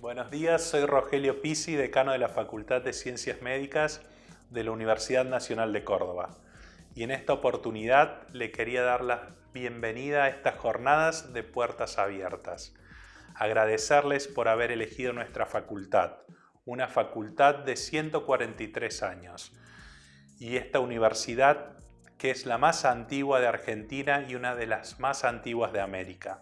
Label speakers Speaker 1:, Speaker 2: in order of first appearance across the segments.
Speaker 1: Buenos días, soy Rogelio Pisi, decano de la Facultad de Ciencias Médicas de la Universidad Nacional de Córdoba. Y en esta oportunidad le quería dar la bienvenida a estas jornadas de puertas abiertas. Agradecerles por haber elegido nuestra facultad, una facultad de 143 años. Y esta universidad que es la más antigua de Argentina y una de las más antiguas de América.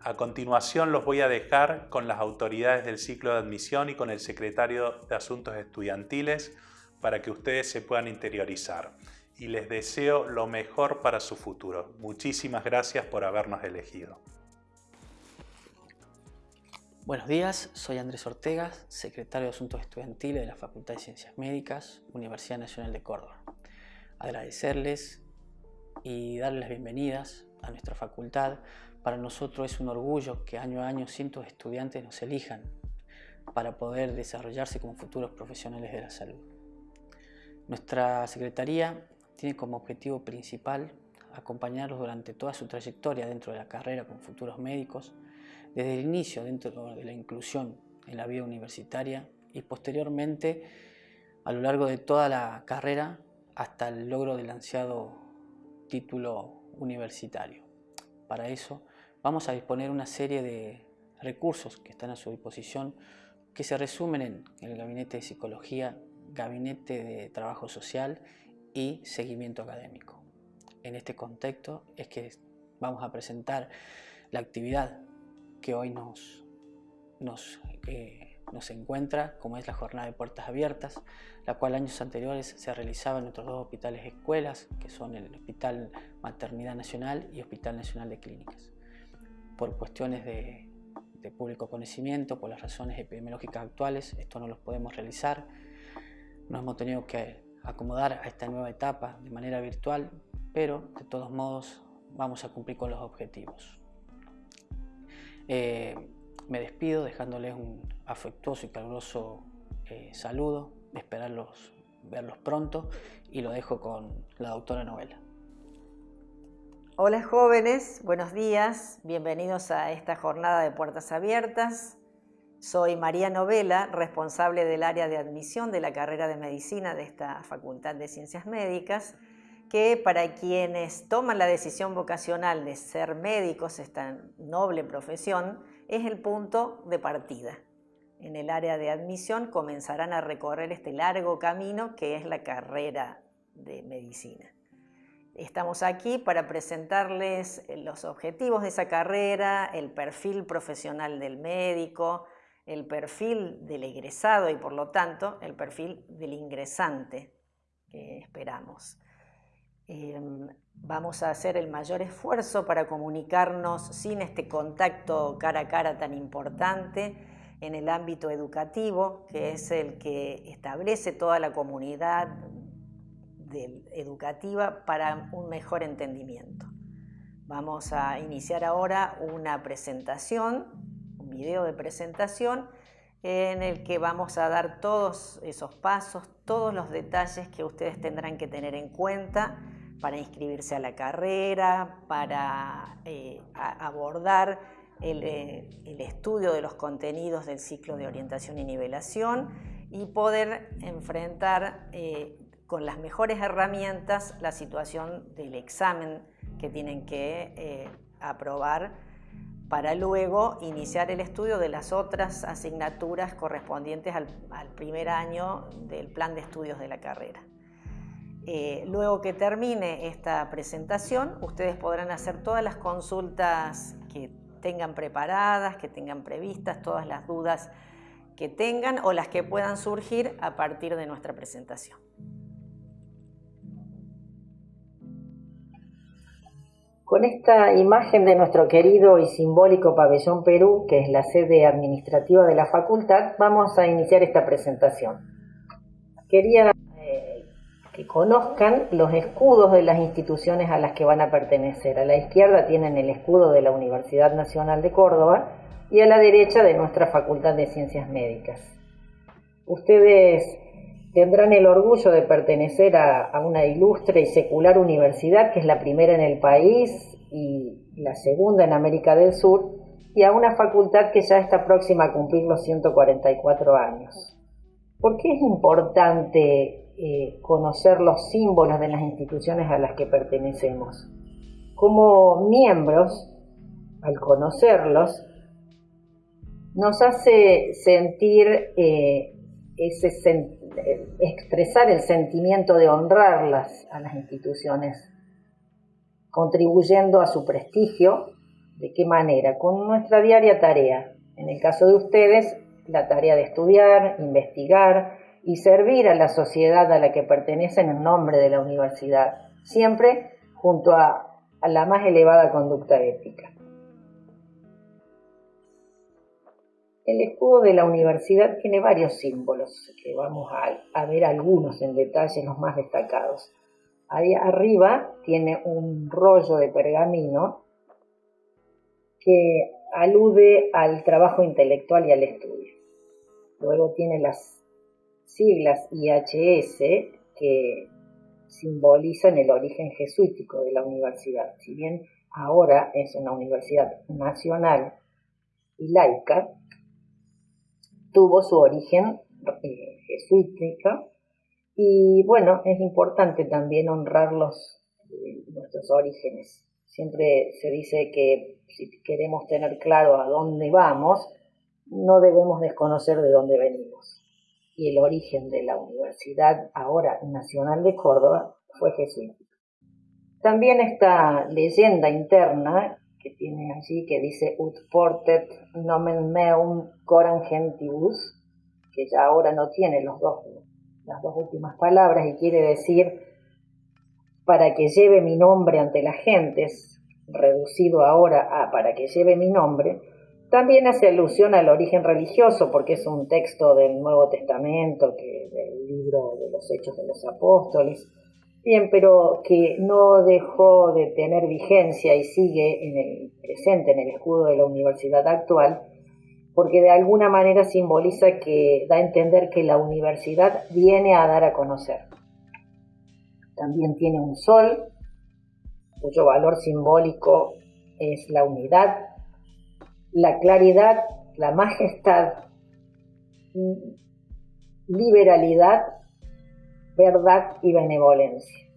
Speaker 1: A continuación los voy a dejar con las autoridades del ciclo de admisión y con el secretario de Asuntos Estudiantiles para que ustedes se puedan interiorizar. Y les deseo lo mejor para su futuro. Muchísimas gracias por habernos elegido.
Speaker 2: Buenos días, soy Andrés Ortega, secretario de Asuntos Estudiantiles de la Facultad de Ciencias Médicas, Universidad Nacional de Córdoba agradecerles y darles las bienvenidas a nuestra facultad. Para nosotros es un orgullo que año a año cientos de estudiantes nos elijan para poder desarrollarse como futuros profesionales de la salud. Nuestra Secretaría tiene como objetivo principal acompañarlos durante toda su trayectoria dentro de la carrera con futuros médicos, desde el inicio dentro de la inclusión en la vida universitaria y posteriormente a lo largo de toda la carrera hasta el logro del ansiado título universitario. Para eso vamos a disponer una serie de recursos que están a su disposición que se resumen en el Gabinete de Psicología, Gabinete de Trabajo Social y Seguimiento Académico. En este contexto es que vamos a presentar la actividad que hoy nos, nos eh, nos encuentra, como es la jornada de puertas abiertas, la cual años anteriores se realizaba en nuestros dos hospitales escuelas, que son el Hospital Maternidad Nacional y Hospital Nacional de Clínicas. Por cuestiones de, público conocimiento, por las razones epidemiológicas actuales, esto no los podemos realizar. Nos hemos tenido que acomodar a esta nueva etapa de manera virtual, pero de todos modos vamos a cumplir con los objetivos. Eh, me despido dejándoles un afectuoso y caluroso eh, saludo, esperarlos verlos pronto y lo dejo con la doctora Novela.
Speaker 3: Hola jóvenes, buenos días, bienvenidos a esta jornada de Puertas Abiertas. Soy María Novela, responsable del área de admisión de la carrera de Medicina de esta Facultad de Ciencias Médicas, que para quienes toman la decisión vocacional de ser médicos, esta noble profesión, es el punto de partida. En el área de admisión comenzarán a recorrer este largo camino que es la carrera de medicina. Estamos aquí para presentarles los objetivos de esa carrera, el perfil profesional del médico, el perfil del egresado y por lo tanto el perfil del ingresante que esperamos. Em, vamos a hacer el mayor esfuerzo para comunicarnos sin este contacto cara a cara tan importante en el ámbito educativo, que es el que establece toda la comunidad educativa para un mejor entendimiento. Vamos a iniciar ahora una presentación, un video de presentación, en el que vamos a dar todos esos pasos, todos los detalles que ustedes tendrán que tener en cuenta para inscribirse a la carrera, para eh, abordar eh, el, estudio de los contenidos del ciclo de orientación y nivelación y poder enfrentar eh, con las mejores herramientas la situación del examen que tienen que aprobar para luego iniciar el estudio de las otras asignaturas correspondientes al primer año del plan de estudios de la carrera. Eh, luego que termine esta presentación, ustedes podrán hacer todas las consultas que tengan preparadas, que tengan previstas, todas las dudas que tengan o las que puedan surgir a partir de nuestra presentación. Con esta imagen de nuestro querido y simbólico pabellón Perú, que es la sede administrativa de la facultad, vamos a iniciar esta presentación. Quería que conozcan los escudos de las instituciones a las que van a pertenecer. A la izquierda tienen el escudo de la Universidad Nacional de Córdoba y a la derecha de nuestra Facultad de Ciencias Médicas. Ustedes tendrán el orgullo de pertenecer a, una ilustre y secular universidad que es la primera en el país y la segunda en América del Sur y a una facultad que ya está próxima a cumplir los 144 años. ¿Por qué es importante eh, conocer los símbolos de las instituciones a las que pertenecemos? Como miembros, al conocerlos, nos hace sentir eh, ese expresar el sentimiento de honrarlas a las instituciones, contribuyendo a su prestigio. ¿De qué manera? Con nuestra diaria tarea. En el caso de ustedes, la tarea de estudiar, investigar y servir a la sociedad a la que pertenecen en nombre de la universidad, siempre junto a la más elevada conducta ética. El escudo de la universidad tiene varios símbolos, que vamos a, ver algunos en detalle, los más destacados. Ahí arriba tiene un rollo de pergamino que alude al trabajo intelectual y al estudio. Luego tiene las siglas IHS que simbolizan el origen jesuítico de la universidad. Si bien ahora es una universidad nacional y laica, tuvo su origen eh, y bueno, es importante también honrar los, eh, nuestros orígenes. Siempre se dice que si queremos tener claro a dónde vamos, no debemos desconocer de dónde venimos. Y el origen de la Universidad ahora Nacional de Córdoba fue jesuítico. También esta leyenda interna que tiene allí que dice ut portet nomen meum coram gentibus, que ya ahora no tiene los dos, las dos últimas palabras y quiere decir para que lleve mi nombre ante las gentes, reducido ahora a para que lleve mi nombre, también hace alusión al origen religioso, porque es un texto del Nuevo Testamento, que, del libro de los Hechos de los Apóstoles, Bien, pero que no dejó de tener vigencia y sigue en el presente en el escudo de la universidad actual, porque de alguna manera simboliza que da a entender que la universidad viene a dar a conocer. También tiene un sol, cuyo valor simbólico es la unidad, la claridad, la majestad, liberalidad verdad y benevolencia.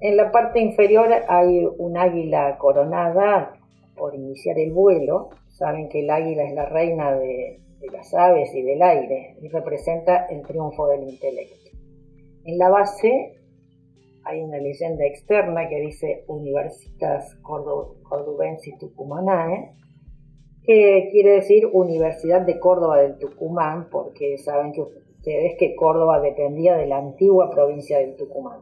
Speaker 3: En la parte inferior hay un águila coronada por iniciar el vuelo. Saben que el águila es la reina de, las aves y del aire y representa el triunfo del intelecto. En la base hay una leyenda externa que dice Universitas Cordubensis Tucumanae, que quiere decir Universidad de Córdoba del Tucumán, porque saben que ustedes que Córdoba dependía de la antigua provincia del Tucumán.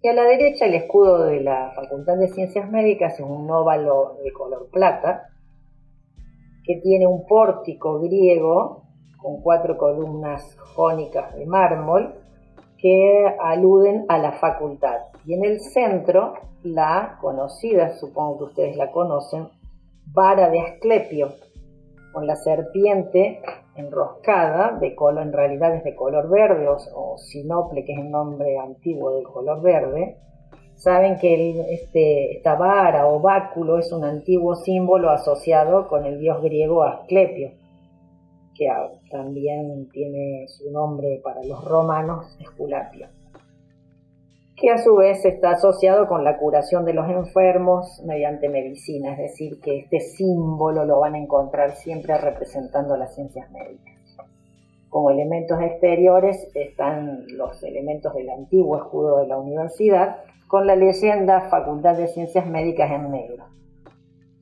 Speaker 3: Y a la derecha el escudo de la Facultad de Ciencias Médicas es un óvalo de color plata que tiene un pórtico griego con cuatro columnas jónicas de mármol que aluden a la facultad. Y en el centro la conocida, supongo que ustedes la conocen, vara de Asclepio, con la serpiente enroscada, de color, en realidad es de color verde, o, sinople, que es el nombre antiguo del color verde, saben que este, esta vara o báculo es un antiguo símbolo asociado con el dios griego Asclepio, que también tiene su nombre para los romanos Esculapio que a su vez está asociado con la curación de los enfermos mediante medicina, es decir, que este símbolo lo van a encontrar siempre representando las ciencias médicas. Como elementos exteriores están los elementos del antiguo escudo de la universidad, con la leyenda Facultad de Ciencias Médicas en negro.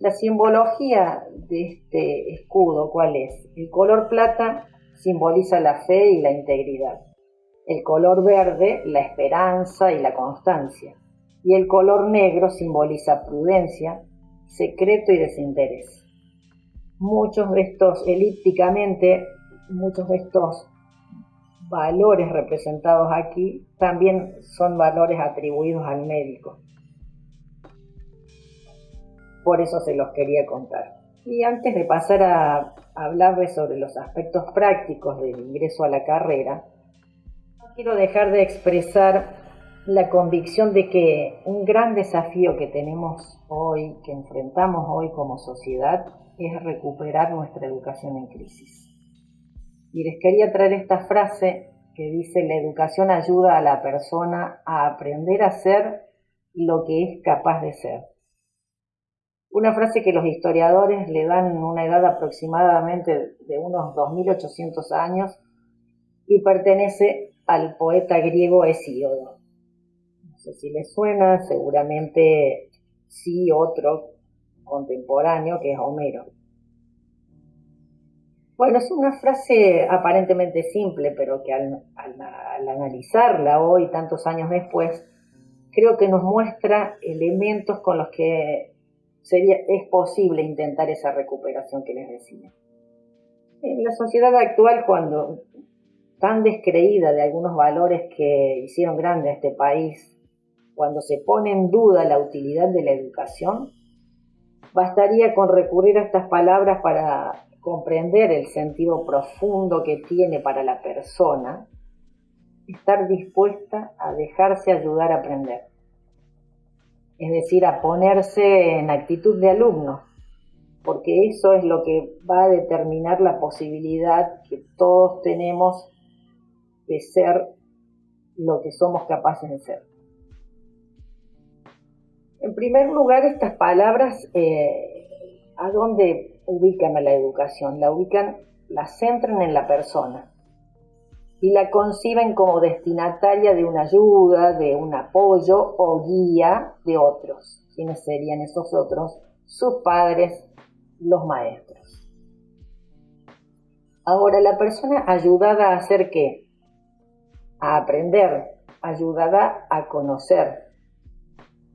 Speaker 3: La simbología de este escudo, ¿cuál es? El color plata simboliza la fe y la integridad el color verde la esperanza y la constancia, y el color negro simboliza prudencia, secreto y desinterés. Muchos de estos, elípticamente, muchos de estos valores representados aquí también son valores atribuidos al médico. Por eso se los quería contar. Y antes de pasar a hablarles sobre los aspectos prácticos del ingreso a la carrera, quiero dejar de expresar la convicción de que un gran desafío que tenemos hoy, que enfrentamos hoy como sociedad, es recuperar nuestra educación en crisis. Y les quería traer esta frase que dice, la educación ayuda a la persona a aprender a ser lo que es capaz de ser. Una frase que los historiadores le dan una edad aproximadamente de unos 2800 años y pertenece al poeta griego Hesíodo. No sé si les suena, seguramente sí otro contemporáneo que es Homero. Bueno, es una frase aparentemente simple, pero que al, analizarla hoy, tantos años después, creo que nos muestra elementos con los que sería, es posible intentar esa recuperación que les decía. En la sociedad actual, cuando tan descreída de algunos valores que hicieron grande a este país, cuando se pone en duda la utilidad de la educación, bastaría con recurrir a estas palabras para comprender el sentido profundo que tiene para la persona, estar dispuesta a dejarse ayudar a aprender. Es decir, a ponerse en actitud de alumno, porque eso es lo que va a determinar la posibilidad que todos tenemos de ser lo que somos capaces de ser. En primer lugar, estas palabras, eh, ¿a dónde ubican a la educación? La ubican, la centran en la persona y la conciben como destinataria de una ayuda, de un apoyo o guía de otros. ¿Quiénes serían esos otros? Sus padres, los maestros. Ahora, la persona ayudada a hacer qué? A aprender, ayudada a conocer,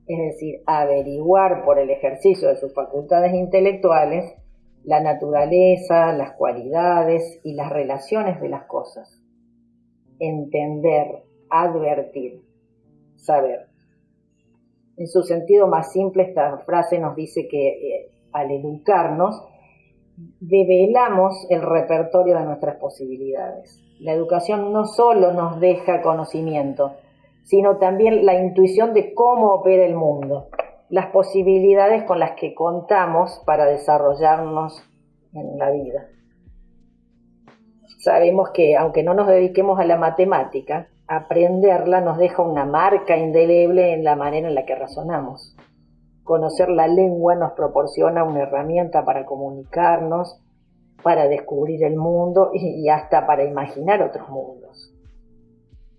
Speaker 3: es decir, a averiguar por el ejercicio de sus facultades intelectuales la naturaleza, las cualidades y las relaciones de las cosas. Entender, advertir, saber. En su sentido más simple, esta frase nos dice que eh, al educarnos, develamos el repertorio de nuestras posibilidades. La educación no solo nos deja conocimiento, sino también la intuición de cómo opera el mundo, las posibilidades con las que contamos para desarrollarnos en la vida. Sabemos que aunque no nos dediquemos a la matemática, aprenderla nos deja una marca indeleble en la manera en la que razonamos. Conocer la lengua nos proporciona una herramienta para comunicarnos, para descubrir el mundo y hasta para imaginar otros mundos.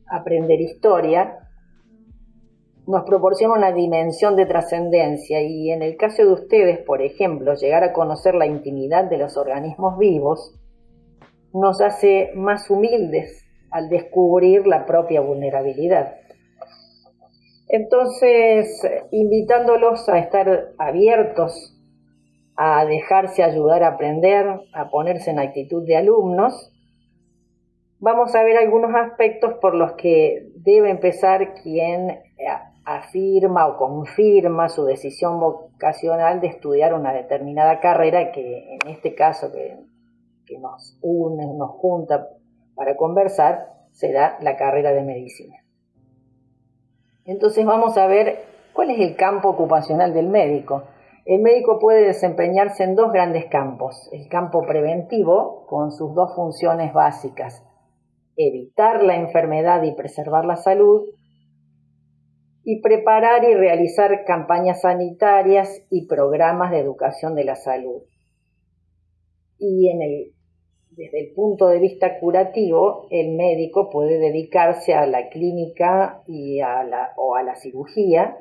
Speaker 3: Aprender historia nos proporciona una dimensión de trascendencia y en el caso de ustedes, por ejemplo, llegar a conocer la intimidad de los organismos vivos, nos hace más humildes al descubrir la propia vulnerabilidad. Entonces, invitándolos a estar abiertos a dejarse ayudar a aprender, a ponerse en actitud de alumnos, vamos a ver algunos aspectos por los que debe empezar quien eh, afirma o confirma su decisión vocacional de estudiar una determinada carrera que en este caso que, que nos une, nos junta para conversar, será la carrera de medicina. Entonces vamos a ver cuál es el campo ocupacional del médico. El médico puede desempeñarse en dos grandes campos. El campo preventivo, con sus dos funciones básicas, evitar la enfermedad y preservar la salud, y preparar y realizar campañas sanitarias y programas de educación de la salud. Y desde el punto de vista curativo, el médico puede dedicarse a la clínica o a la cirugía,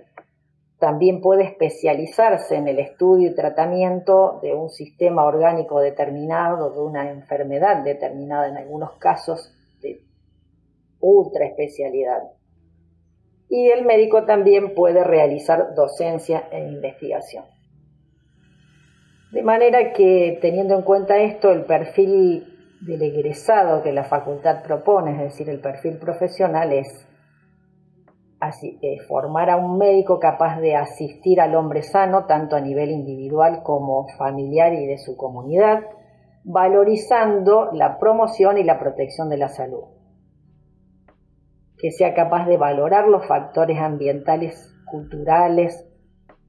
Speaker 3: también puede especializarse en el estudio y tratamiento de un sistema orgánico determinado, de una enfermedad determinada, en algunos casos de ultra especialidad. Y el médico también puede realizar docencia e investigación. De manera que, teniendo en cuenta esto, el perfil del egresado que la facultad propone, es decir, el perfil profesional, es formar a un médico capaz de asistir al hombre sano, tanto a nivel individual como familiar y de su comunidad, valorizando la promoción y la protección de la salud. que sea capaz de valorar los factores ambientales, culturales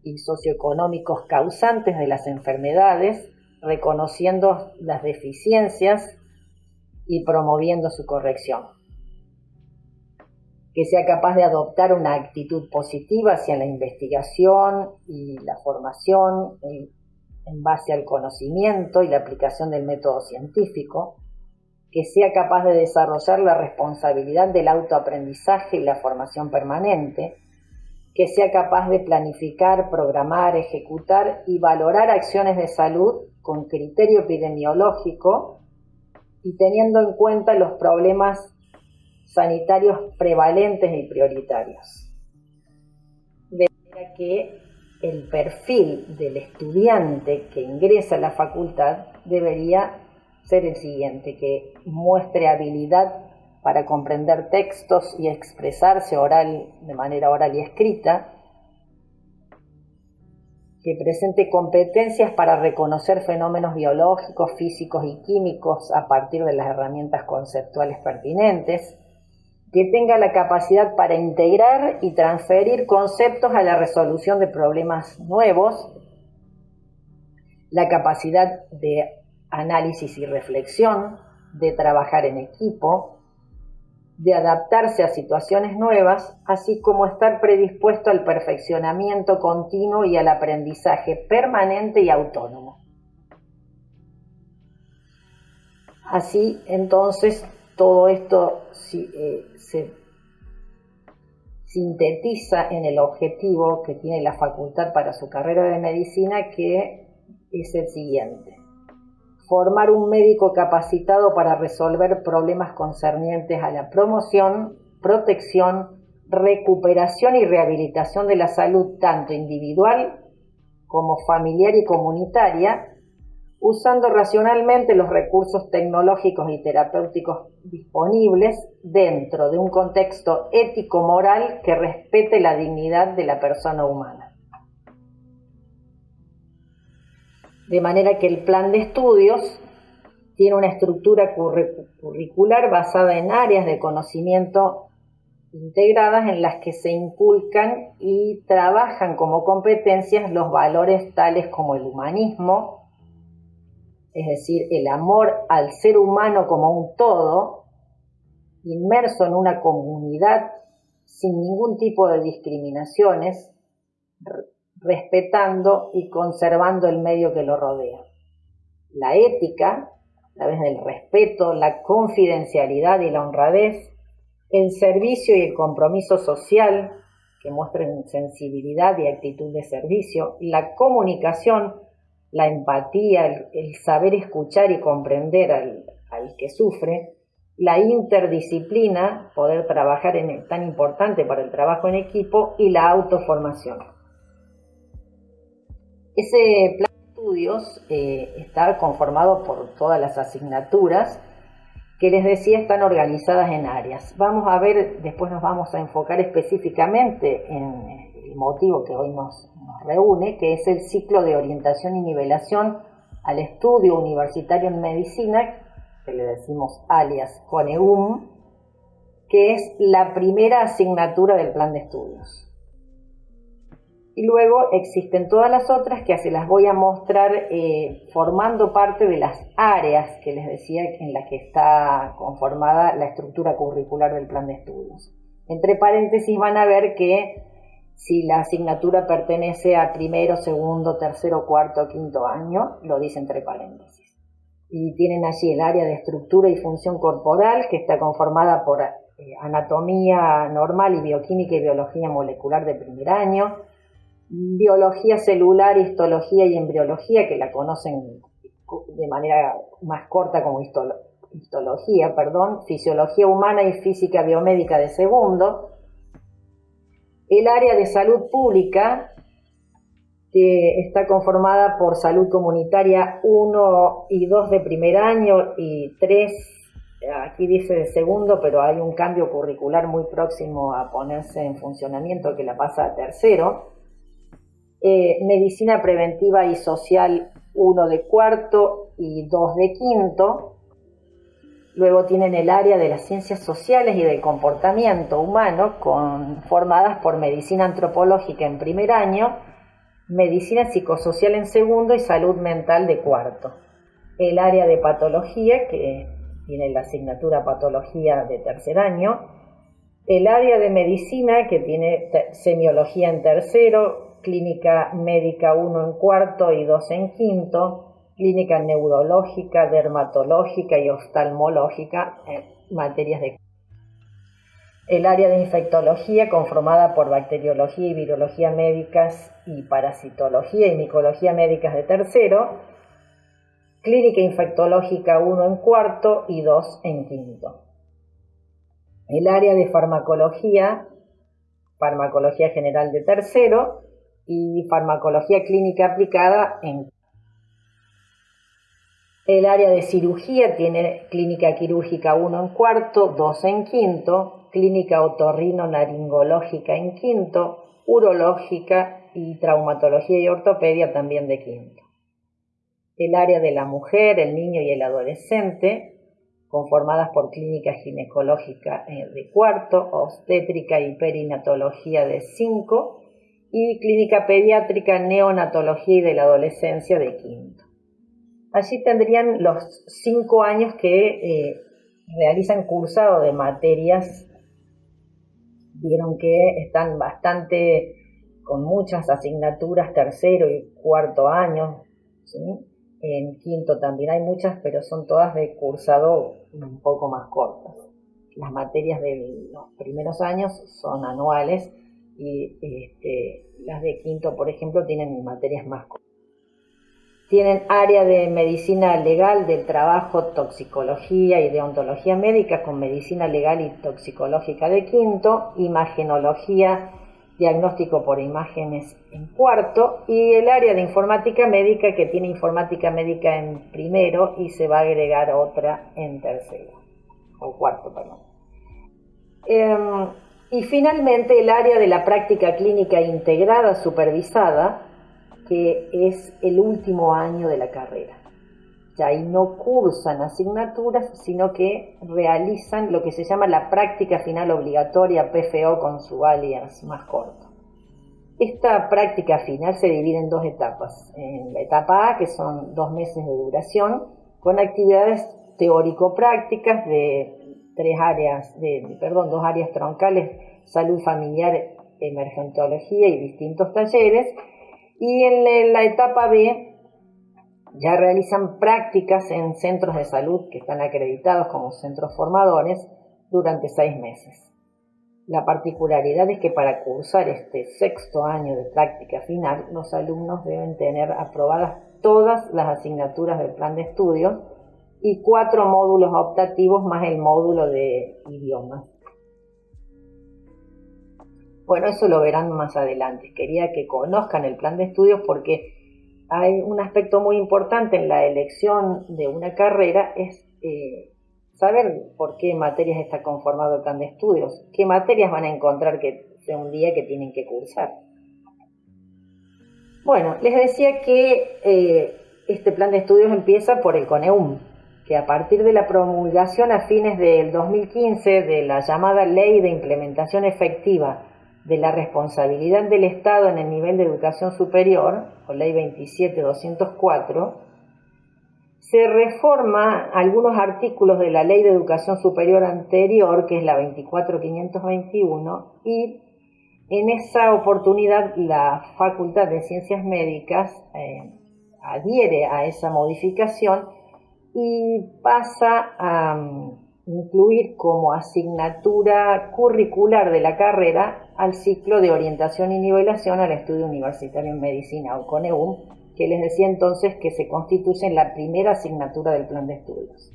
Speaker 3: y socioeconómicos causantes de las enfermedades, reconociendo las deficiencias y promoviendo su corrección. Que sea capaz de adoptar una actitud positiva hacia la investigación y la formación en base al conocimiento y la aplicación del método científico, que sea capaz de desarrollar la responsabilidad del autoaprendizaje y la formación permanente, que sea capaz de planificar, programar, ejecutar y valorar acciones de salud con criterio epidemiológico y teniendo en cuenta los problemas sanitarios prevalentes y prioritarios. De manera que el perfil del estudiante que ingresa a la facultad debería ser el siguiente, que muestre habilidad para comprender textos y expresarse oral, de manera oral y escrita, que presente competencias para reconocer fenómenos biológicos, físicos y químicos a partir de las herramientas conceptuales pertinentes, que tenga la capacidad para integrar y transferir conceptos a la resolución de problemas nuevos, la capacidad de análisis y reflexión, de trabajar en equipo, de adaptarse a situaciones nuevas, así como estar predispuesto al perfeccionamiento continuo y al aprendizaje permanente y autónomo. Así entonces todo esto eh, se sintetiza en el objetivo que tiene la facultad para su carrera de medicina, que es el siguiente. Formar un médico capacitado para resolver problemas concernientes a la promoción, protección, recuperación y rehabilitación de la salud tanto individual como familiar y comunitaria, usando racionalmente los recursos tecnológicos y terapéuticos disponibles dentro de un contexto ético-moral que respete la dignidad de la persona humana. De manera que el plan de estudios tiene una estructura curricular basada en áreas de conocimiento integradas en las que se inculcan y trabajan como competencias los valores tales como el humanismo, es decir, el amor al ser humano como un todo, inmerso en una comunidad sin ningún tipo de discriminaciones, respetando y conservando el medio que lo rodea. La ética, a través del respeto, la confidencialidad y la honradez, el servicio y el compromiso social, que muestren sensibilidad y actitud de servicio, la comunicación, la empatía, el, saber escuchar y comprender al, que sufre, la interdisciplina, poder trabajar en tan importante para el trabajo en equipo, y la autoformación. Ese plan de estudios eh, está conformado por todas las asignaturas que les decía están organizadas en áreas. Vamos a ver, después nos vamos a enfocar específicamente en el motivo que hoy nos, reúne, que es el ciclo de orientación y nivelación al estudio universitario en medicina, que le decimos alias CONEUM, que es la primera asignatura del plan de estudios. Y luego existen todas las otras que se las voy a mostrar eh, formando parte de las áreas que les decía en las que está conformada la estructura curricular del plan de estudios. Entre paréntesis van a ver que si la asignatura pertenece a primero, segundo, tercero, cuarto, quinto año, lo dice entre paréntesis. Y tienen allí el área de estructura y función corporal, que está conformada por eh, anatomía normal y bioquímica y biología molecular de primer año, biología celular, histología y embriología, que la conocen de manera más corta como histología, perdón, fisiología humana y física biomédica de segundo, el área de salud pública, que está conformada por salud comunitaria 1 y 2 de primer año y 3, aquí dice de segundo, pero hay un cambio curricular muy próximo a ponerse en funcionamiento que la pasa a tercero. Eh, medicina preventiva y social 1 de cuarto y 2 de quinto. Luego tienen el área de las ciencias sociales y del comportamiento humano, conformadas por medicina antropológica en primer año, medicina psicosocial en segundo y salud mental de cuarto. El área de patología, que tiene la asignatura patología de tercer año. El área de medicina, que tiene semiología en tercero, clínica médica 1 en cuarto y 2 en quinto clínica neurológica, dermatológica y oftalmológica en materias de el área de infectología conformada por bacteriología y virología médicas y parasitología y micología médicas de tercero, clínica infectológica 1 en cuarto y 2 en quinto. El área de farmacología, farmacología general de tercero y farmacología clínica aplicada en el área de cirugía tiene clínica quirúrgica 1 en cuarto, 2 en quinto, clínica otorrino-naringológica en quinto, urológica y traumatología y ortopedia también de quinto. El área de la mujer, el niño y el adolescente, conformadas por clínica ginecológica eh, de cuarto, obstétrica y perinatología de cinco y clínica pediátrica, neonatología y de la adolescencia de quinto. Allí tendrían los cinco años que eh, realizan cursado de materias. Vieron que están bastante con muchas asignaturas, tercero y cuarto año. En quinto también hay muchas, pero son todas de cursado un poco más cortas. Las materias de los primeros años son anuales y este, las de quinto, por ejemplo, tienen materias más cortas. Tienen área de medicina legal del trabajo, toxicología y deontología médica con medicina legal y toxicológica de quinto, imagenología, diagnóstico por imágenes en cuarto y el área de informática médica que tiene informática médica en primero y se va a agregar otra en tercero o cuarto, perdón. Em, y finalmente el área de la práctica clínica integrada supervisada que es el último año de la carrera. Ya ahí no cursan asignaturas, sino que realizan lo que se llama la práctica final obligatoria, PFO con su alias más corto. Esta práctica final se divide en dos etapas. En la etapa A, que son dos meses de duración, con actividades teórico-prácticas de tres áreas, de, perdón, dos áreas troncales, salud familiar, emergentología y distintos talleres, y en la etapa B ya realizan prácticas en centros de salud que están acreditados como centros formadores durante seis meses. La particularidad es que para cursar este sexto año de práctica final, los alumnos deben tener aprobadas todas las asignaturas del plan de estudios y cuatro módulos optativos más el módulo de idiomas. Bueno, eso lo verán más adelante. Quería que conozcan el plan de estudios porque hay un aspecto muy importante en la elección de una carrera, es eh, saber por qué materias está conformado el plan de estudios, qué materias van a encontrar que sea un día que tienen que cursar. Bueno, les decía que eh, este plan de estudios empieza por el CONEUM, que a partir de la promulgación a fines del 2015 de la llamada Ley de Implementación Efectiva de la responsabilidad del Estado en el nivel de educación superior, o Ley 27204, se reforma algunos artículos de la Ley de Educación Superior anterior, que es la 24521, y en esa oportunidad la Facultad de Ciencias Médicas eh, adhiere a esa modificación y pasa a mm, incluir como asignatura curricular de la carrera al ciclo de orientación y nivelación al estudio universitario en medicina o CONEUM, que les decía entonces que se constituye en la primera asignatura del plan de estudios.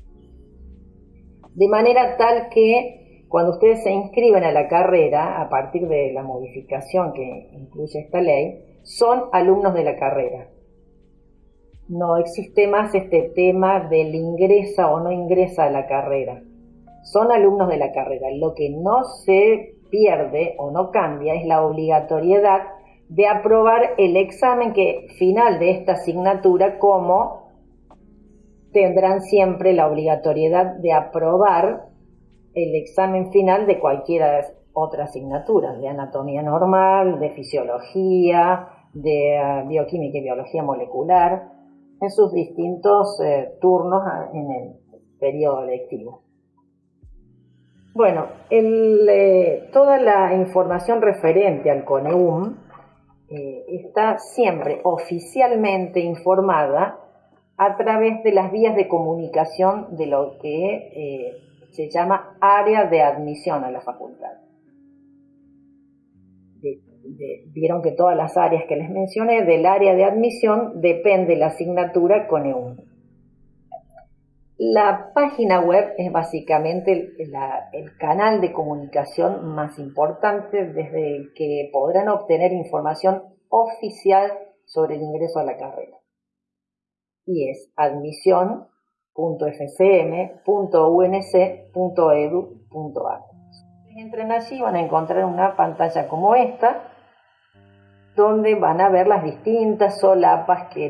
Speaker 3: De manera tal que cuando ustedes se inscriben a la carrera, a partir de la modificación que incluye esta ley, son alumnos de la carrera. No existe más este tema del ingresa o no ingresa a la carrera son alumnos de la carrera. Lo que no se pierde o no cambia es la obligatoriedad de aprobar el examen que, final de esta asignatura como tendrán siempre la obligatoriedad de aprobar el examen final de cualquiera otra asignatura, de anatomía normal, de fisiología, de eh, bioquímica y biología molecular, en sus distintos eh, turnos en el periodo lectivo. Bueno, eh, toda la información referente al CONEUM está siempre oficialmente informada a través de las vías de comunicación de lo que se llama área de admisión a la facultad vieron que todas las áreas que les mencioné del área de admisión depende la asignatura con EU. La página web es básicamente el, canal de comunicación más importante desde el que podrán obtener información oficial sobre el ingreso a la carrera. Y es admisión.fcm.unc.edu.ar. Entren allí van a encontrar una pantalla como esta donde van a ver las distintas solapas que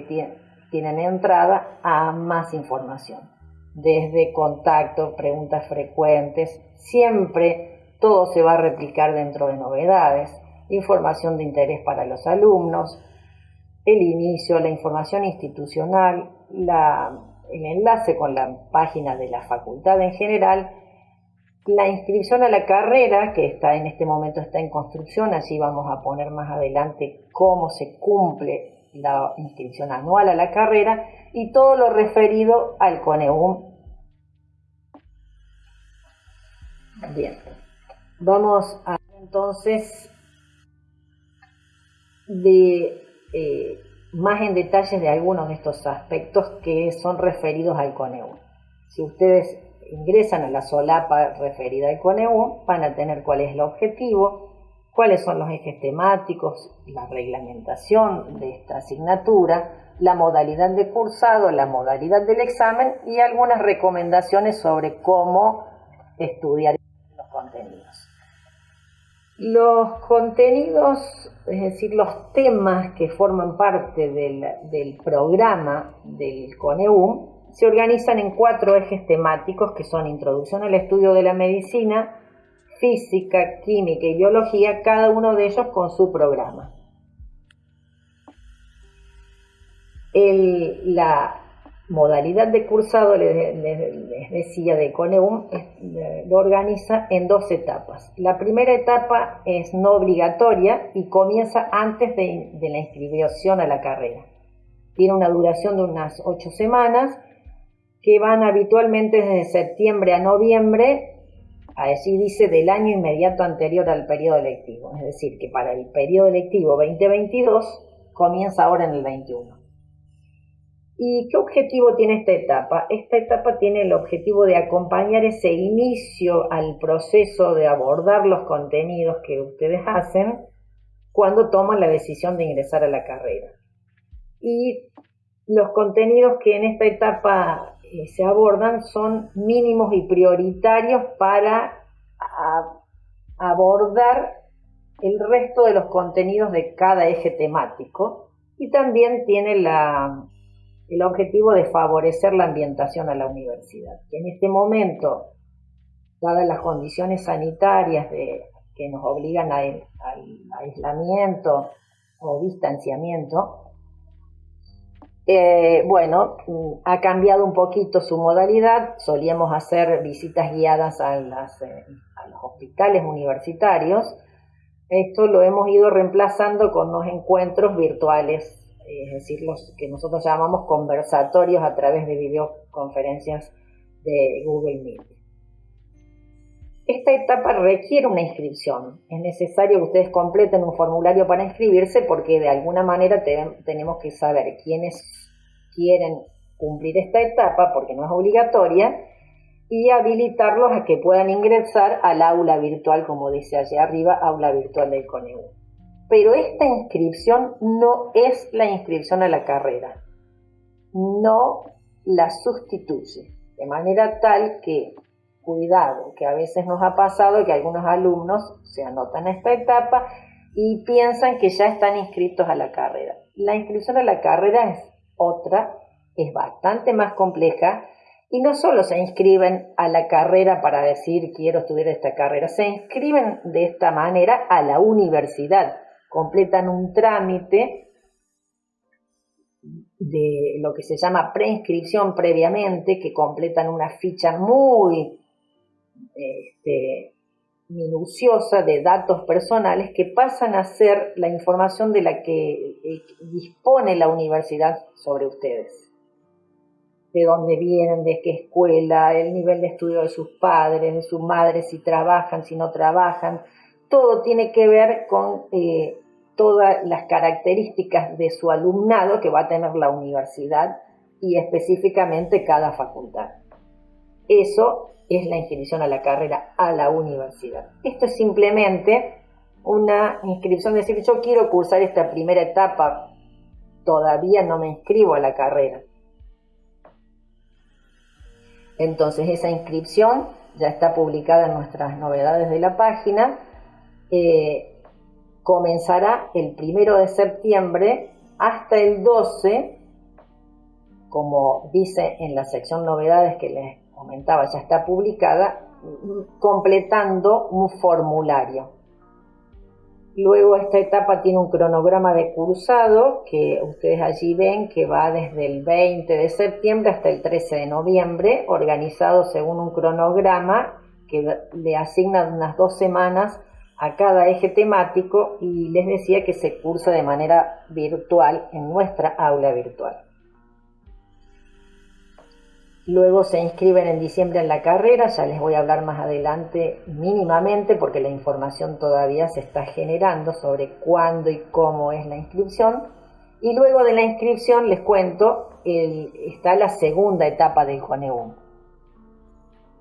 Speaker 3: tienen entrada a más información. Desde contacto, preguntas frecuentes, siempre todo se va a replicar dentro de novedades, información de interés para los alumnos, el inicio, la información institucional, el enlace con la página de la facultad en general la inscripción a la carrera, que está en este momento está en construcción, así vamos a poner más adelante cómo se cumple la inscripción anual a la carrera y todo lo referido al CONEUM. Bien, vamos a entonces de eh, más en detalles de algunos de estos aspectos que son referidos al CONEUM. Si ustedes ingresan a la solapa referida al CONEU van a tener cuál es el objetivo, cuáles son los ejes temáticos, la reglamentación de esta asignatura, la modalidad de cursado, la modalidad del examen y algunas recomendaciones sobre cómo estudiar los contenidos. Los contenidos, es decir, los temas que forman parte del, del programa del CONEUM, se organizan en cuatro ejes temáticos que son introducción al estudio de la medicina, física, química y biología, cada uno de ellos con su programa. La modalidad de cursado, les, decía, de CONEUM, lo organiza en dos etapas. La primera etapa es no obligatoria y comienza antes de, la inscripción a la carrera. Tiene una duración de unas ocho semanas que van habitualmente desde septiembre a noviembre, así dice, del año inmediato anterior al periodo electivo. Es decir, que para el periodo electivo 2022 comienza ahora en el 21. ¿Y qué objetivo tiene esta etapa? Esta etapa tiene el objetivo de acompañar ese inicio al proceso de abordar los contenidos que ustedes hacen cuando toman la decisión de ingresar a la carrera. Y los contenidos que en esta etapa eh, se abordan son mínimos y prioritarios para abordar el resto de los contenidos de cada eje temático y también tiene el objetivo de favorecer la ambientación a la universidad. en este momento, dadas las condiciones sanitarias que nos obligan al aislamiento o distanciamiento, eh, bueno, ha cambiado un poquito su modalidad. Solíamos hacer visitas guiadas a, eh, a los hospitales universitarios. Esto lo hemos ido reemplazando con los encuentros virtuales, es decir, los que nosotros llamamos conversatorios a través de videoconferencias de Google Meet. Esta etapa requiere una inscripción. Es necesario que ustedes completen un formulario para inscribirse porque de alguna manera tenemos que saber quiénes quieren cumplir esta etapa, porque no es obligatoria, y habilitarlos a que puedan ingresar al aula virtual, como dice allá arriba, aula virtual del CONEU. Pero esta inscripción no es la inscripción a la carrera, no la sustituye, de manera tal que cuidado, que a veces nos ha pasado que algunos alumnos se anotan a esta etapa y piensan que ya están inscritos a la carrera. La inscripción a la carrera es otra es bastante más compleja y no solo se inscriben a la carrera para decir quiero estudiar esta carrera, se inscriben de esta manera a la universidad, completan un trámite de lo que se llama preinscripción previamente, que completan una ficha muy este, minuciosa de datos personales que pasan a ser la información de la que eh, dispone la universidad sobre ustedes de dónde vienen, de qué escuela, el nivel de estudio de sus padres, de sus madres, si trabajan, si no trabajan. Todo tiene que ver con eh, todas las características de su alumnado que va a tener la universidad y específicamente cada facultad. Eso es la inscripción a la carrera a la universidad. Esto es simplemente una inscripción, de decir, yo quiero cursar esta primera etapa, todavía no me inscribo a la carrera entonces esa inscripción ya está publicada en nuestras novedades de la página. Comenzará el primero de septiembre hasta el 12, como dice en la sección novedades que les comentaba, ya está publicada, completando un formulario. Luego esta etapa tiene un cronograma de cursado que ustedes allí ven que va desde el 20 de septiembre hasta el 13 de noviembre, organizado según un cronograma que le asigna unas dos semanas a cada eje temático y les decía que se cursa de manera virtual en nuestra aula virtual. Luego se inscriben en diciembre en la carrera, ya les voy a hablar más adelante mínimamente porque la información todavía se está generando sobre cuándo y cómo es la inscripción. Y luego de la inscripción les cuento, está la segunda etapa del CONEUM,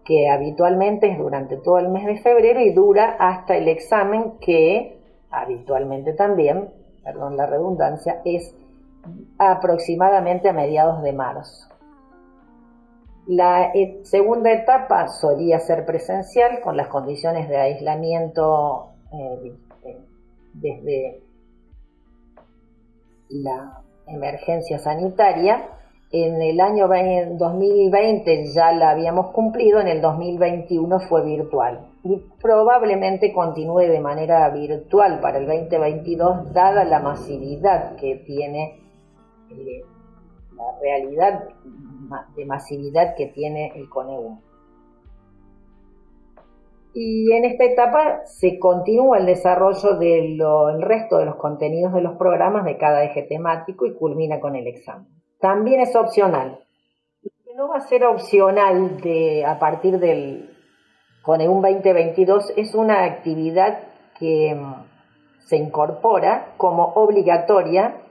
Speaker 3: que habitualmente es durante todo el mes de febrero y dura hasta el examen que habitualmente también, perdón la redundancia, es aproximadamente a mediados de marzo. La e, segunda etapa solía ser presencial con las condiciones de aislamiento eh, eh, desde la emergencia sanitaria. En el año 2020 ya la habíamos cumplido, en el 2021 fue virtual y probablemente continúe de manera virtual para el 2022 dada la masividad que tiene eh, la realidad de masividad que tiene el CONEUM. Y en esta etapa se continúa el desarrollo del resto de los contenidos de los programas de cada eje temático y culmina con el examen. También es opcional. Lo que no va a ser opcional de, a partir del CONEUM 2022 es una actividad que mm, se incorpora como obligatoria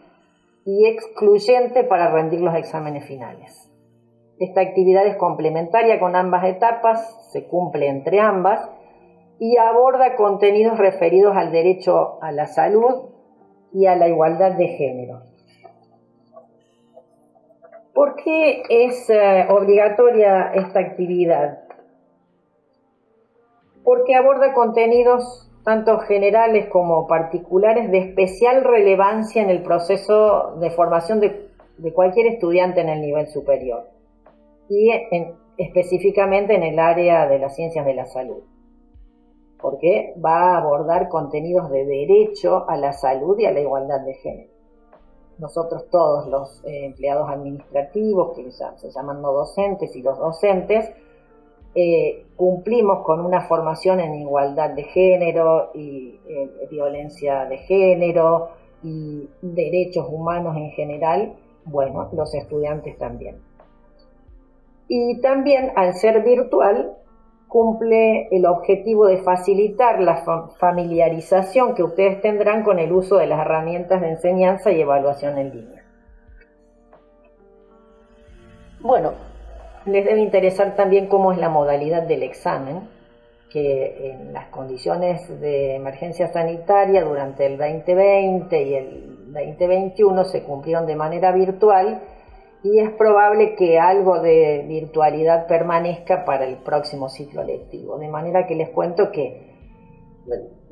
Speaker 3: y excluyente para rendir los exámenes finales. Esta actividad es complementaria con ambas etapas, se cumple entre ambas y aborda contenidos referidos al derecho a la salud y a la igualdad de género. ¿Por qué es eh, obligatoria esta actividad? Porque aborda contenidos tanto generales como particulares de especial relevancia en el proceso de formación de cualquier estudiante en el nivel superior y específicamente en el área de las ciencias de la salud, porque va a abordar contenidos de derecho a la salud y a la igualdad de género. Nosotros todos los eh, empleados administrativos, que se llaman docentes, y los docentes, eh, cumplimos con una formación en igualdad de género y eh, violencia de género y derechos humanos en general, bueno, los estudiantes también. Y también al ser virtual cumple el objetivo de facilitar la familiarización que ustedes tendrán con el uso de las herramientas de enseñanza y evaluación en línea. Bueno, les debe interesar también cómo es la modalidad del examen, que en las condiciones de emergencia sanitaria durante el 2020 y el 2021 se cumplieron de manera virtual y es probable que algo de virtualidad permanezca para el próximo ciclo lectivo. De manera que les cuento que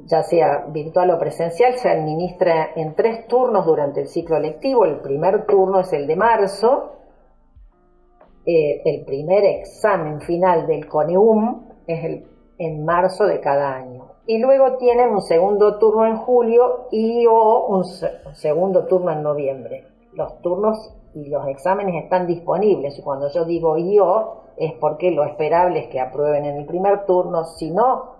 Speaker 3: ya sea virtual o presencial, se administra en tres turnos durante el ciclo lectivo. El primer turno es el de marzo, eh, el primer examen final del CONEUM es el, en marzo de cada año. Y luego tienen un segundo turno en julio y o un segundo turno en noviembre. Los turnos y los exámenes están disponibles. Y cuando yo digo yo, es porque lo esperable es que aprueben en el primer turno. Si no,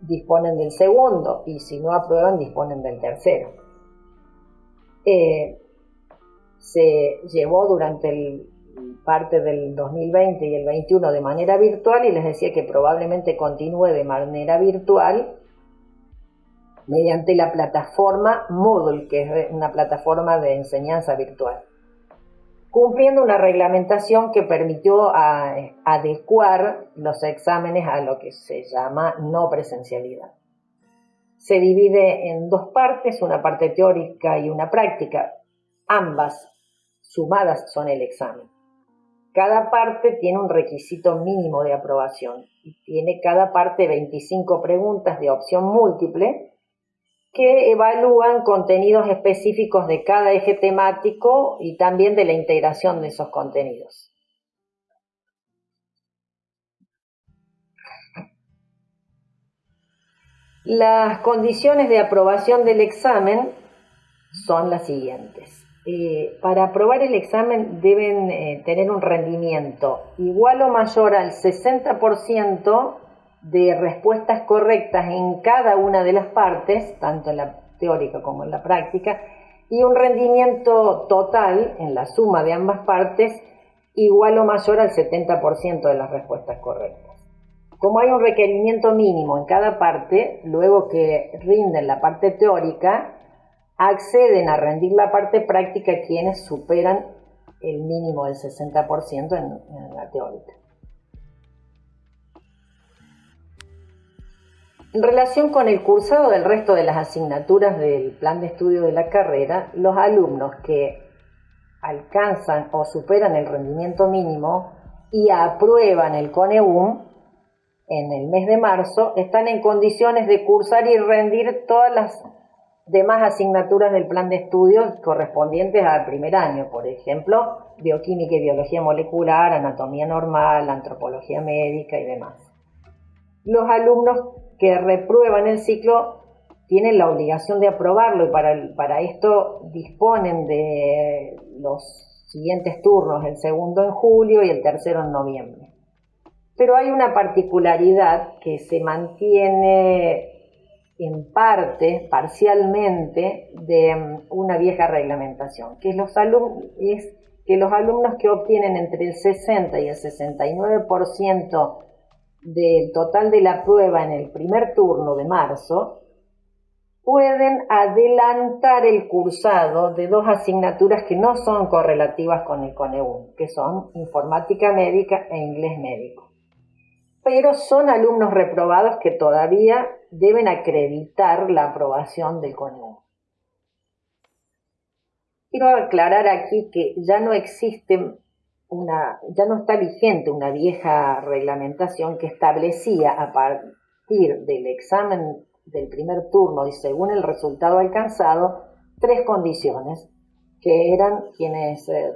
Speaker 3: disponen del segundo. Y si no aprueban, disponen del tercero. Eh, se llevó durante el parte del 2020 y el 21 de manera virtual y les decía que probablemente continúe de manera virtual mediante la plataforma Moodle, que es una plataforma de enseñanza virtual, cumpliendo una reglamentación que permitió adecuar los exámenes a lo que se llama no presencialidad. Se divide en dos partes, una parte teórica y una práctica. Ambas sumadas son el examen. Cada parte tiene un requisito mínimo de aprobación y tiene cada parte 25 preguntas de opción múltiple que evalúan contenidos específicos de cada eje temático y también de la integración de esos contenidos. Las condiciones de aprobación del examen son las siguientes. Eh, para aprobar el examen deben eh, tener un rendimiento igual o mayor al 60% de respuestas correctas en cada una de las partes, tanto en la teórica como en la práctica, y un rendimiento total en la suma de ambas partes igual o mayor al 70% de las respuestas correctas. Como hay un requerimiento mínimo en cada parte, luego que rinden la parte teórica, acceden a rendir la parte práctica quienes superan el mínimo del 60% en, en la teórica. En relación con el cursado del resto de las asignaturas del plan de estudio de la carrera, los alumnos que alcanzan o superan el rendimiento mínimo y aprueban el CONEUM en el mes de marzo están en condiciones de cursar y rendir todas las demás asignaturas del plan de estudios correspondientes al primer año, por ejemplo, bioquímica y biología molecular, anatomía normal, antropología médica y demás. Los alumnos que reprueban el ciclo tienen la obligación de aprobarlo y para, para esto disponen de los siguientes turnos, el segundo en julio y el tercero en noviembre. Pero hay una particularidad que se mantiene en parte, parcialmente, de mm, una vieja reglamentación, que los es que los alumnos que obtienen entre el 60 y el 69% del total de la prueba en el primer turno de marzo, pueden adelantar el cursado de dos asignaturas que no son correlativas con el CONEUM, que son informática médica e inglés médico pero son alumnos reprobados que todavía deben acreditar la aprobación del CONEU. Quiero aclarar aquí que ya no existe una, ya no está vigente una vieja reglamentación que establecía a partir del examen del primer turno y según el resultado alcanzado tres condiciones que eran quienes eh,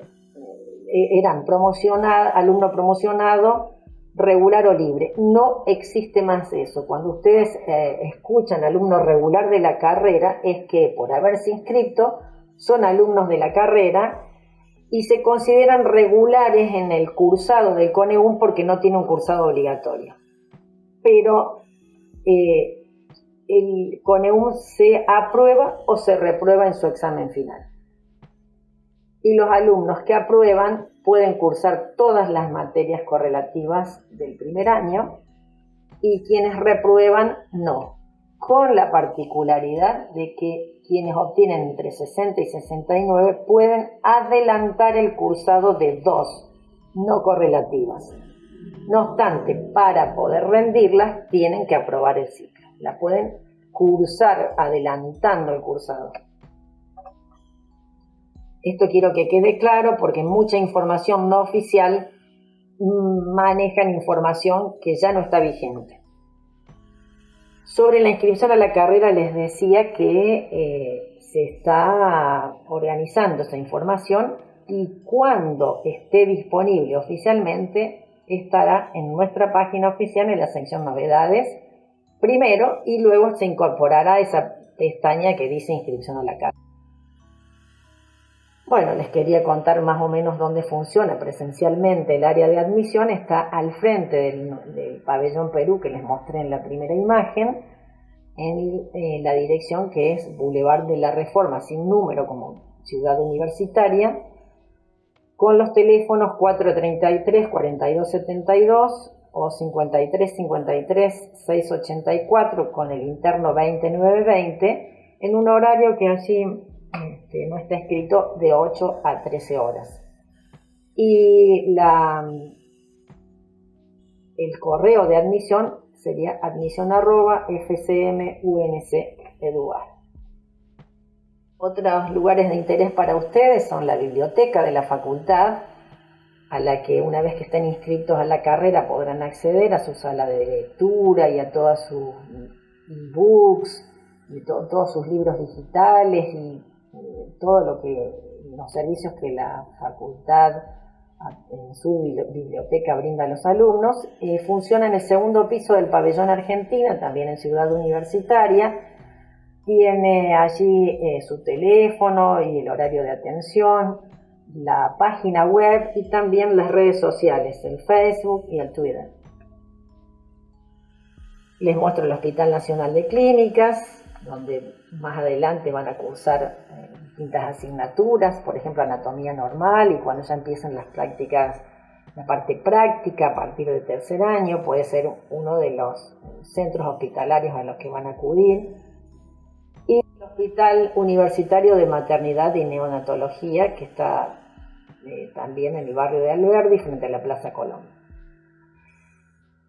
Speaker 3: eran promocionados, alumno promocionado, regular o libre. No existe más eso. Cuando ustedes eh, escuchan alumno regular de la carrera, es que por haberse inscrito son alumnos de la carrera y se consideran regulares en el cursado del CONEUM porque no tiene un cursado obligatorio. Pero eh, el CONEUM se aprueba o se reprueba en su examen final. Y los alumnos que aprueban pueden cursar todas las materias correlativas del primer año y quienes reprueban no, con la particularidad de que quienes obtienen entre 60 y 69 pueden adelantar el cursado de dos no correlativas. No obstante, para poder rendirlas tienen que aprobar el ciclo. La pueden cursar adelantando el cursado. Esto quiero que quede claro porque mucha información no oficial mm, manejan información que ya no está vigente. Sobre la inscripción a la carrera les decía que eh, se está organizando esa información y cuando esté disponible oficialmente estará en nuestra página oficial en la sección novedades primero y luego se incorporará esa pestaña que dice inscripción a la carta. Bueno, les quería contar más o menos dónde funciona presencialmente el área de admisión. Está al frente del, pabellón Perú que les mostré en la primera imagen, en eh, la dirección que es Boulevard de la Reforma, sin número como ciudad universitaria, con los teléfonos 433-4272 o 53-53-684 con el interno 20920 en un horario que allí este, no está escrito de 8 a 13 horas. Y el correo de admisión sería admisión Otros lugares de interés para ustedes son la biblioteca de la facultad, a la que una vez que estén inscritos a la carrera podrán acceder a su sala de lectura y a todas sus books y todos sus libros digitales eh, todo lo que los servicios que la facultad en su biblioteca brinda a los alumnos. Eh, funciona en el segundo piso del pabellón Argentina, también en Ciudad Universitaria tiene allí eh, su teléfono y el horario de atención, la página web y también las redes sociales, el Facebook y el Twitter. Les muestro el Hospital Nacional de Clínicas, donde más adelante van a cursar eh, distintas asignaturas, por ejemplo anatomía normal y cuando ya empiezan las prácticas, la parte práctica a partir del tercer año, puede ser uno de los centros hospitalarios a los que van a acudir Hospital Universitario de Maternidad y Neonatología, que está eh, también en el barrio de Alberdi, frente a la Plaza Colón.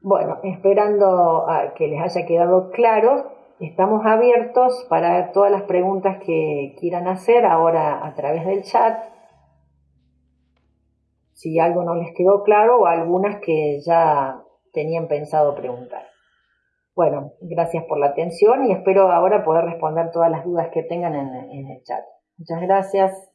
Speaker 3: Bueno, esperando a que les haya quedado claro, estamos abiertos para todas las preguntas que quieran hacer ahora a través del chat. Si algo no les quedó claro o algunas que ya tenían pensado preguntar. Bueno, gracias por la atención y espero ahora poder responder todas las dudas que tengan en, en el chat. Muchas gracias.